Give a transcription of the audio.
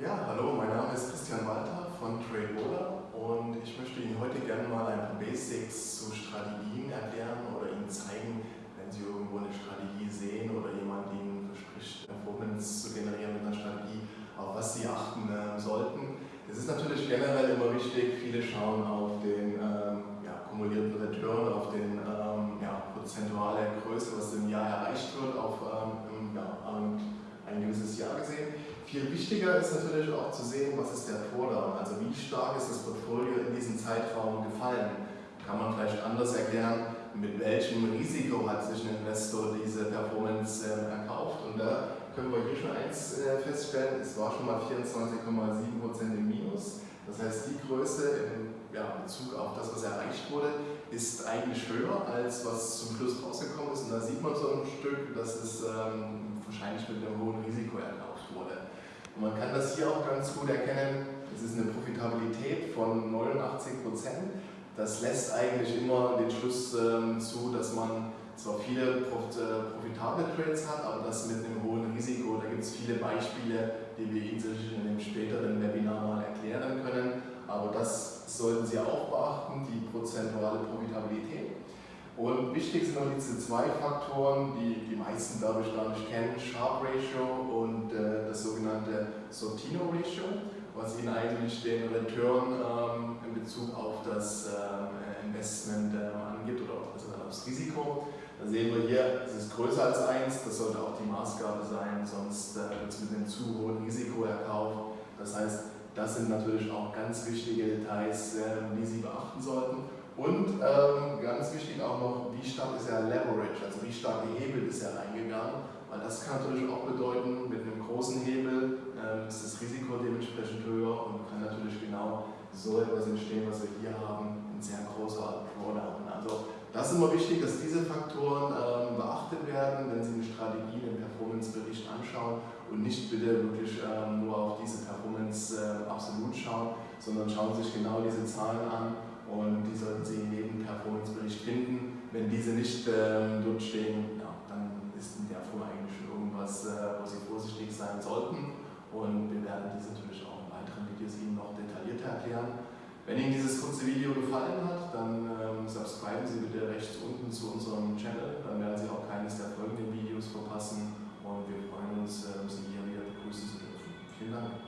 Ja, hallo, mein Name ist Christian Walter von TradeWola und ich möchte Ihnen heute gerne mal ein paar Basics zu Strategien erklären oder Ihnen zeigen, wenn Sie irgendwo eine Strategie sehen oder jemand Ihnen verspricht, Performance zu generieren mit einer Strategie, auf was Sie achten äh, sollten. Es ist natürlich generell immer wichtig, viele schauen auf den ähm, ja, kumulierten Return, auf den ähm, ja, prozentuale Größe, was im Jahr erreicht wird, auf ähm, ja, ein gewisses Jahr gesehen. Viel wichtiger ist natürlich auch zu sehen, was ist der Drawdown, also wie stark ist das Portfolio in diesem Zeitraum gefallen. Kann man vielleicht anders erklären, mit welchem Risiko hat sich ein Investor diese Performance äh, erkauft. Und da können wir hier schon eins äh, feststellen, es war schon mal 24,7% im Minus. Das heißt, die Größe in ja, Bezug auf das, was erreicht wurde, ist eigentlich höher, als was zum Schluss rausgekommen ist. Und da sieht man so ein Stück, dass es ähm, wahrscheinlich mit einem hohen Risiko erkauft wurde. Und man kann das hier auch ganz gut erkennen, es ist eine Profitabilität von 89 Prozent. Das lässt eigentlich immer den Schluss ähm, zu, dass man zwar viele äh, profitable Trades hat, aber das mit einem hohen Risiko. Da gibt es viele Beispiele, die wir Ihnen in einem späteren Webinar mal erklären können. Aber das sollten Sie auch beachten, die prozentuale Profitabilität. Und wichtig sind noch diese zwei Faktoren, die die meisten, glaube ich, gar nicht kennen, Sharp Ratio und äh, das sogenannte Sortino Ratio, was Ihnen eigentlich den Return ähm, in Bezug auf das ähm, Investment äh, angibt oder also aufs Risiko. Da sehen wir hier, es ist größer als 1, das sollte auch die Maßgabe sein, sonst äh, wird es mit einem zu hohen Risiko erkauft. Das heißt, das sind natürlich auch ganz wichtige Details, ähm, die Sie beachten sollten. Und ähm, ganz wichtig auch noch, wie stark ist er leverage, also wie stark gehebelt ist er reingegangen, weil das kann natürlich auch bedeuten, mit einem großen Hebel ähm, ist das Risiko dementsprechend höher und kann natürlich genau so etwas entstehen, was wir hier haben, ein sehr großer Drawdown. Also das ist immer wichtig, dass diese Faktoren ähm, beachtet werden, wenn Sie eine Strategie, einen Performance-Bericht anschauen und nicht bitte wirklich ähm, nur auf diese Performance äh, absolut schauen, sondern schauen sich genau diese Zahlen an und die sollten wenn diese nicht ähm, dort stehen, ja, dann ist in der Form eigentlich schon irgendwas, äh, wo Sie vorsichtig sein sollten. Und wir werden dies natürlich auch in weiteren Videos Ihnen noch detaillierter erklären. Wenn Ihnen dieses kurze Video gefallen hat, dann ähm, subscriben Sie bitte rechts unten zu unserem Channel. Dann werden Sie auch keines der folgenden Videos verpassen. Und wir freuen uns, äh, Sie hier wieder begrüßen zu dürfen. Vielen Dank.